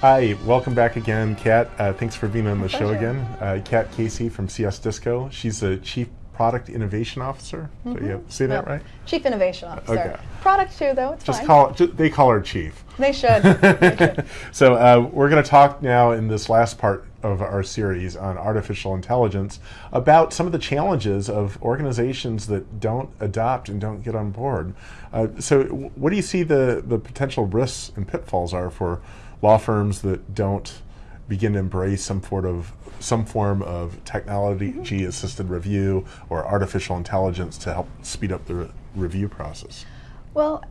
Hi, welcome back again, Cat. Uh, thanks for being on the My show pleasure. again. Uh, Cat Casey from CS Disco. She's the Chief Product Innovation Officer. Did you say that right? Chief Innovation Officer. Okay. Product too, though. It's Just fine. call they call her Chief. They should. they should. so uh, we're going to talk now in this last part of our series on artificial intelligence about some of the challenges of organizations that don't adopt and don't get on board. Uh, so what do you see the, the potential risks and pitfalls are for law firms that don't begin to embrace some sort of some form of technology assisted review or artificial intelligence to help speed up the re- review process? Well,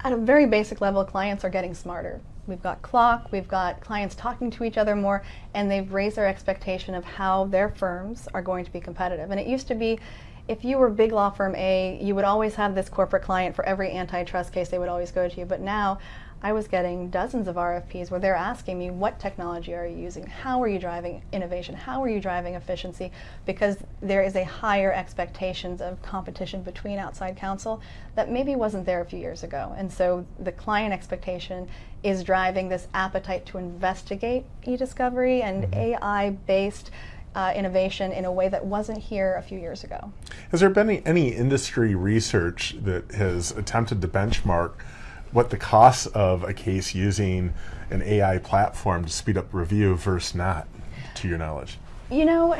at a very basic level, clients are getting smarter. We've got clock, we've got clients talking to each other more, and they've raised their expectation of how their firms are going to be competitive. And it used to be if you were big law firm A, you would always have this corporate client for every antitrust case, they would always go to you. But now, I was getting dozens of RFPs where they're asking me, what technology are you using? How are you driving innovation? How are you driving efficiency? Because there is a higher expectations of competition between outside counsel that maybe wasn't there a few years ago. And so the client expectation is driving this appetite to investigate e-discovery and AI-based uh, innovation in a way that wasn't here a few years ago. Has there been any, any industry research that has attempted to benchmark what the costs of a case using an AI platform to speed up review versus not, to your knowledge? You know,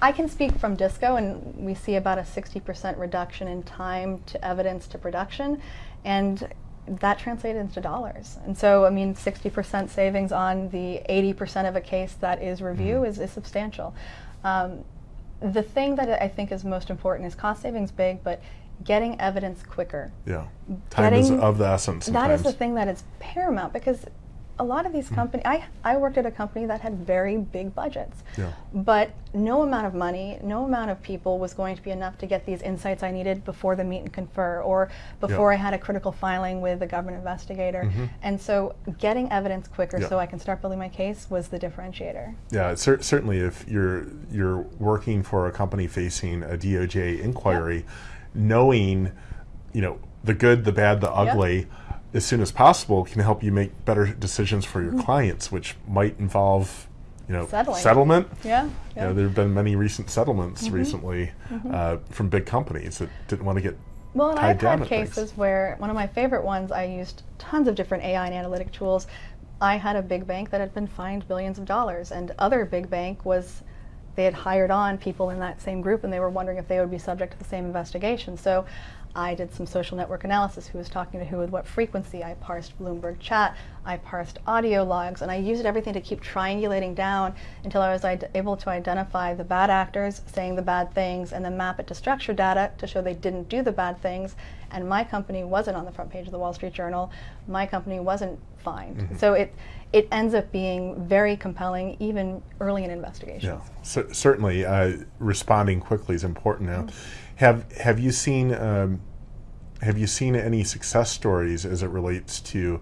I can speak from Disco, and we see about a 60% reduction in time to evidence to production, and that translated into dollars. And so, I mean, 60% savings on the 80% of a case that is review is, is substantial. Um, the thing that I think is most important is cost savings big, but getting evidence quicker. Yeah. Time is of the essence That sometimes. is the thing that is paramount because a lot of these hmm. companies, I, I worked at a company that had very big budgets, Yeah. but no amount of money, no amount of people was going to be enough to get these insights I needed before the meet and confer or before I had a critical filing with a government investigator. Mm-hmm. And so getting evidence quicker Yeah. so I can start building my case was the differentiator. Yeah, cer- certainly if you're you're working for a company facing a DOJ inquiry, knowing, you know, the good, the bad, the ugly, as soon as possible can help you make better decisions for your mm-hmm. clients, which might involve, you know, Settling. settlement. Yeah. You yeah. know, there have been many recent settlements mm-hmm. recently mm-hmm. uh, from big companies that didn't want to get Well, and I've had to things. cases where one of my favorite ones, I used tons of different AI and analytic tools. I had a big bank that had been fined billions of dollars, and other big bank was they had hired on people in that same group, and they were wondering if they would be subject to the same investigation. So. I did some social network analysis, who was talking to who with what frequency. I parsed Bloomberg chat, I parsed audio logs, and I used everything to keep triangulating down until I was able to identify the bad actors saying the bad things and then map it to structured data to show they didn't do the bad things. And my company wasn't on the front page of the Wall Street Journal. My company wasn't fined. So it it ends up being very compelling, even early in investigations. Yeah, cer- certainly. Uh, responding quickly is important now. Have Have you seen um, Have you seen any success stories as it relates to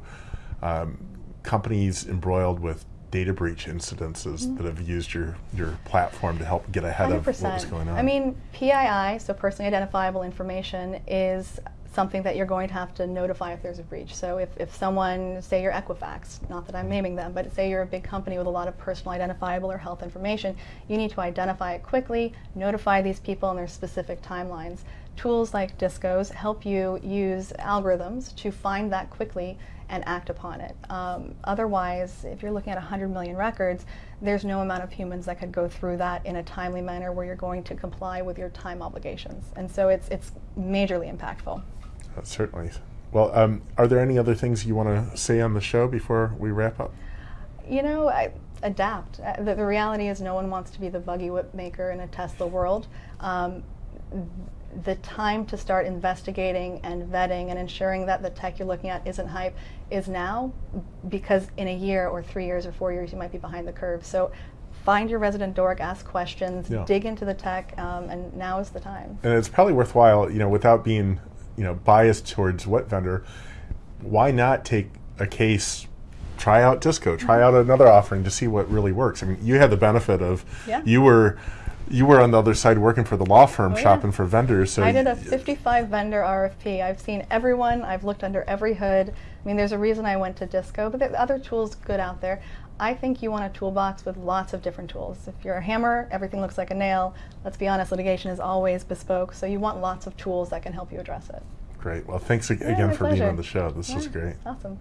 um, companies embroiled with data breach incidences that have used your your platform to help get ahead of what was going on? I mean, PII, so personally identifiable information, is something that you're going to have to notify if there's a breach. So if, if someone, say you're Equifax, not that I'm naming them, but say you're a big company with a lot of personal identifiable or health information, you need to identify it quickly, notify these people in their specific timelines. Tools like Discos help you use algorithms to find that quickly and act upon it. Um, otherwise, if you're looking at 100 million records, there's no amount of humans that could go through that in a timely manner where you're going to comply with your time obligations. And so it's, it's majorly impactful. Uh, certainly. Well, um, are there any other things you want to say on the show before we wrap up? You know, I, adapt. Uh, the, the reality is no one wants to be the buggy whip maker in a Tesla world. Um, the time to start investigating and vetting and ensuring that the tech you're looking at isn't hype is now because in a year or three years or four years you might be behind the curve. So find your resident dork, ask questions, Yeah. dig into the tech, um, and now is the time. and it's probably worthwhile, you know, without being, you know, biased towards what vendor, why not take a case, try out Disco, try out another offering to see what really works. I mean, you had the benefit of Yeah. you were you were on the other side working for the law firm, Oh, yeah. shopping for vendors. So I did a 55 vendor RFP. I've seen everyone. I've looked under every hood. I mean, there's a reason I went to Disco, but there are other tools good out there. I think you want a toolbox with lots of different tools. If you're a hammer, everything looks like a nail. Let's be honest, litigation is always bespoke, so you want lots of tools that can help you address it. Great. Well, thanks ag- Yeah, again for being on the show. This was great. Awesome.